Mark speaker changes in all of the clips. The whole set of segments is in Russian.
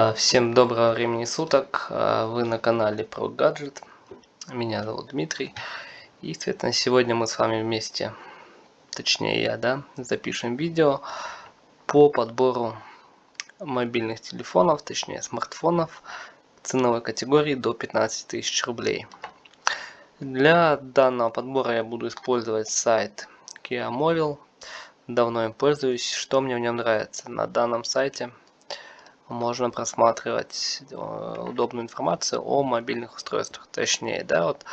Speaker 1: А, всем доброго времени суток, а, вы на канале Про Гаджет, меня зовут Дмитрий, и, соответственно, сегодня мы с вами вместе, точнее я, да, запишем видео по подбору мобильных телефонов, точнее смартфонов ценовой категории до 15 тысяч рублей. Для данного подбора я буду использовать сайт Kia Mobile, давно им пользуюсь, что мне в нем нравится. На данном сайте можно просматривать э, удобную информацию о мобильных устройствах. Точнее, да, вот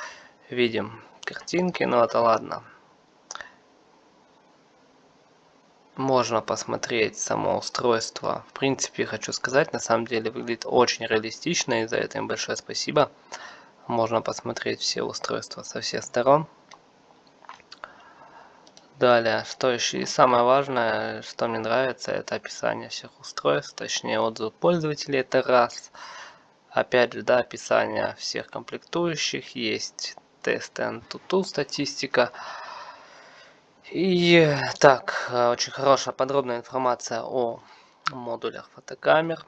Speaker 1: видим картинки, но это ладно. Можно посмотреть само устройство. В принципе, хочу сказать, на самом деле выглядит очень реалистично, и за это им большое спасибо. Можно посмотреть все устройства со всех сторон. Далее, что еще? И самое важное, что мне нравится, это описание всех устройств, точнее отзыв пользователей, это раз. Опять же, да, описание всех комплектующих, есть тесты Antutu, статистика. И так, очень хорошая подробная информация о модулях фотокамер.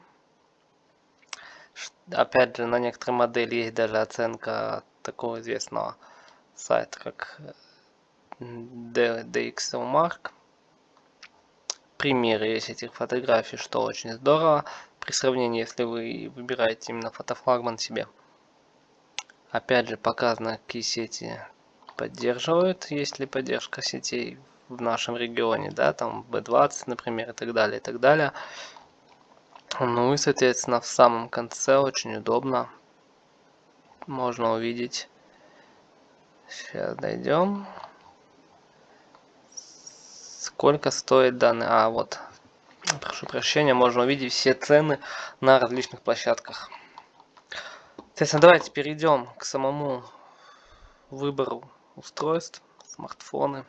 Speaker 1: Опять же, на некоторые модели есть даже оценка такого известного сайта, как DxOMark. Примеры есть этих фотографий, что очень здорово. При сравнении, если вы выбираете именно фотофлагман себе. Опять же, показано, какие сети поддерживают, есть ли поддержка сетей в нашем регионе, да, там B20, например, и так далее, и так далее. Ну и, соответственно, в самом конце очень удобно можно увидеть. Сейчас дойдем. Сколько стоит данный... А, вот. Прошу прощения, можно увидеть все цены на различных площадках. Соответственно, давайте перейдем к самому выбору устройств, смартфоны.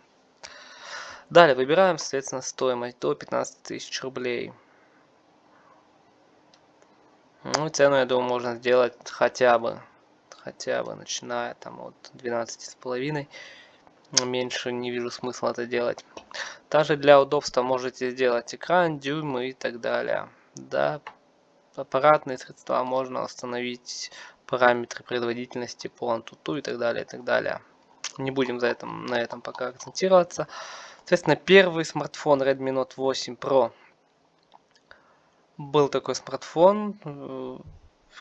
Speaker 1: Далее выбираем, соответственно, стоимость до 15 тысяч рублей. Ну, цену, я думаю, можно сделать хотя бы, хотя бы, начиная там от 12 с половиной. Меньше не вижу смысла это делать. Также для удобства можете сделать экран, дюймы и так далее. Да, аппаратные средства можно установить параметры производительности Antutu и так далее, и так далее. Не будем за этом, на этом пока акцентироваться. Соответственно, первый смартфон Redmi Note 8 Pro. Был такой смартфон.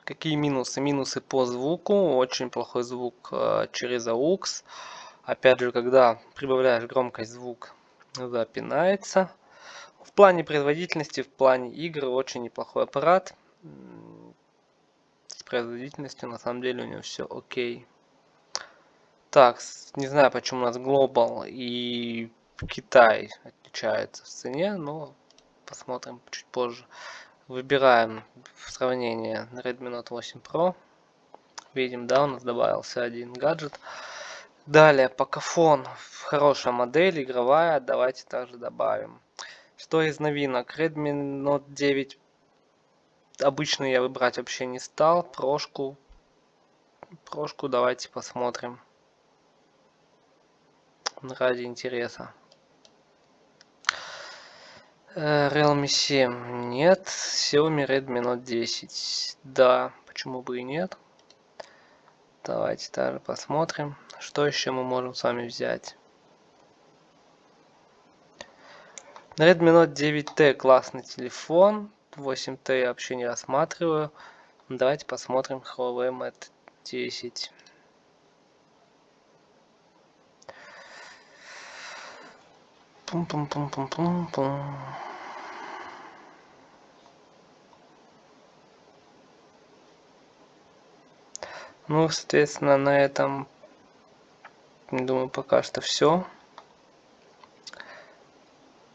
Speaker 1: Какие минусы? Минусы по звуку. Очень плохой звук э, через AUX. Опять же, когда прибавляешь громкость, звук запинается. В плане производительности, в плане игр очень неплохой аппарат. С производительностью на самом деле у него все окей. Так, не знаю почему у нас Global и Китай отличаются в цене, но посмотрим чуть позже. Выбираем в сравнение Redmi Note 8 Pro. Видим, да, у нас добавился один гаджет. Далее, покафон. Хорошая модель, игровая. Давайте также добавим. Что из новинок? Redmi Note 9 обычный я выбрать вообще не стал. Прошку. Прошку давайте посмотрим. Ради интереса. Э, Realme 7 нет. Xiaomi Redmi Note 10. Да, почему бы и нет. Давайте также посмотрим. Что еще мы можем с вами взять? Redmi Note 9T классный телефон. 8T я вообще не рассматриваю. Давайте посмотрим Huawei Mate 10. Пум-пум-пум-пум-пум-пум. Ну, соответственно, на этом Думаю, пока что все.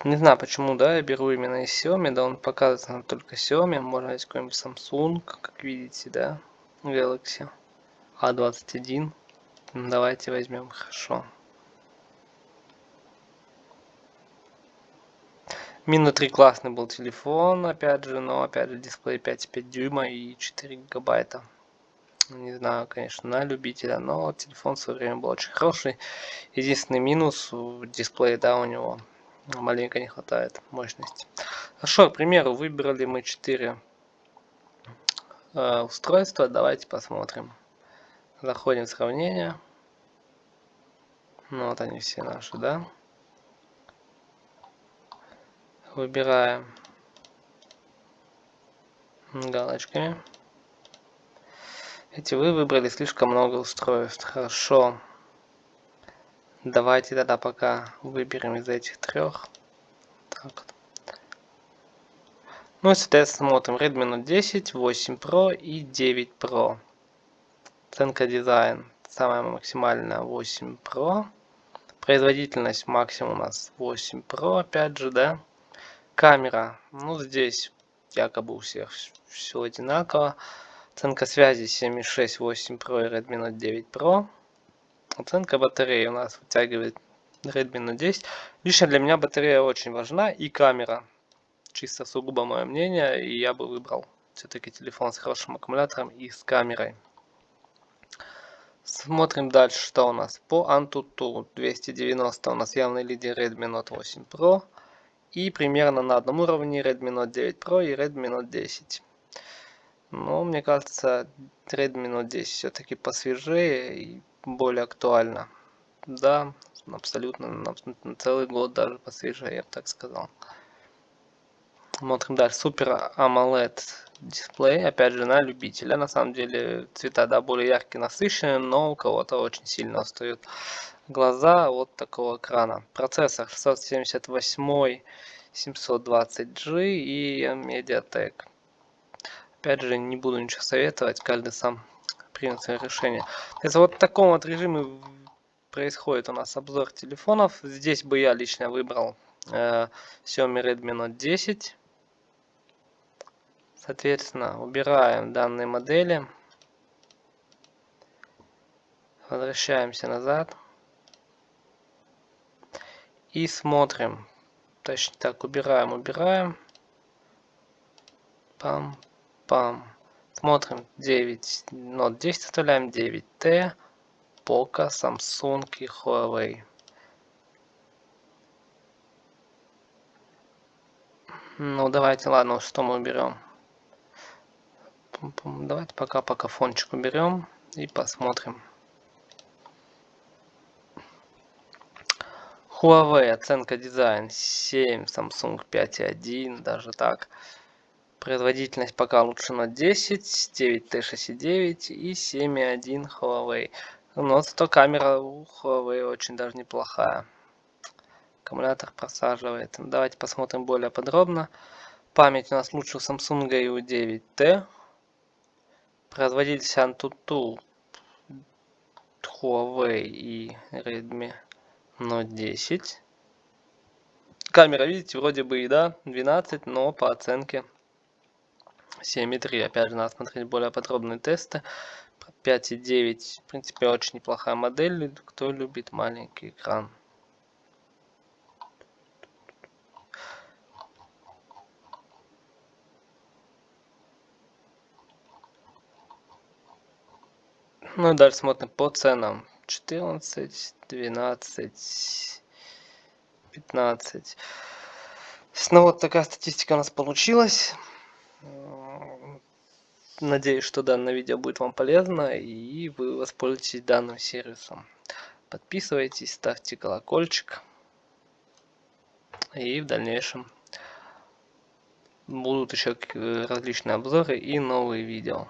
Speaker 1: Не знаю почему, да, я беру именно из Xiaomi, да, он показывает только Xiaomi, можно взять какой-нибудь Samsung, как видите, да, Galaxy A21. Давайте возьмем, хорошо. Мину 3 классный был телефон, опять же, но опять же дисплей 5,5 дюйма и 4 гигабайта. Не знаю, конечно, на любителя, но телефон в свое время был очень хороший. Единственный минус в дисплее, да, у него маленько не хватает мощности. Хорошо, к примеру, выбрали мы 4 э, устройства. Давайте посмотрим. Заходим в сравнение. Ну, вот они все наши, да? Выбираем галочками. Эти вы выбрали слишком много устройств. Хорошо. Давайте тогда пока выберем из этих трех. Так. Ну и соответственно смотрим Redmi Note 10, 8 Pro и 9 Pro. Оценка дизайн. Самая максимальная 8 Pro. Производительность максимум у нас 8 Pro, опять же, да. Камера. Ну здесь якобы у всех все одинаково. Оценка связи 7.6, 8 Pro и Redmi Note 9 Pro. Оценка батареи у нас вытягивает Redmi Note 10. Лично для меня батарея очень важна и камера. Чисто сугубо мое мнение. И я бы выбрал все-таки телефон с хорошим аккумулятором и с камерой. Смотрим дальше, что у нас. По Antutu 290 у нас явный лидер Redmi Note 8 Pro. И примерно на одном уровне Redmi Note 9 Pro и Redmi Note 10. Но мне кажется, Redmi Note 10 все-таки посвежее и более актуально. Да, абсолютно на, на целый год даже посвежее, я бы так сказал. Смотрим дальше. Супер AMOLED дисплей, опять же, на любителя. На самом деле цвета, да, более яркие, насыщенные, но у кого-то очень сильно остают глаза от такого экрана. Процессор 678 720G и Mediatek. Опять же, не буду ничего советовать, каждый сам примет свое решение. Это вот в таком вот режиме происходит у нас обзор телефонов. Здесь бы я лично выбрал э, Xiaomi Redmi Note 10. Соответственно, убираем данные модели. Возвращаемся назад. И смотрим. Точно так, убираем, убираем. Пам, пам. Смотрим 9, Note 10 оставляем, 9T, Poco, Samsung и Huawei. Ну давайте, ладно, что мы уберем? Давайте пока пока фончик уберем и посмотрим. Huawei, оценка дизайн 7, Samsung 5.1, даже так. Производительность пока лучше на 10, 9T69 и 7.1 Huawei. Но зато камера у Huawei очень даже неплохая. Аккумулятор просаживает. Давайте посмотрим более подробно. Память у нас лучше у Samsung и у 9T. Производитель Antutu, Huawei и Redmi Note 10. Камера, видите, вроде бы и да, 12, но по оценке 7.3. Опять же, надо смотреть более подробные тесты. 5.9, в принципе, очень неплохая модель, кто любит маленький экран. Ну и дальше смотрим по ценам. 14, 12, 15. Ну вот такая статистика у нас получилась. Надеюсь, что данное видео будет вам полезно и вы воспользуетесь данным сервисом. Подписывайтесь, ставьте колокольчик. И в дальнейшем будут еще различные обзоры и новые видео.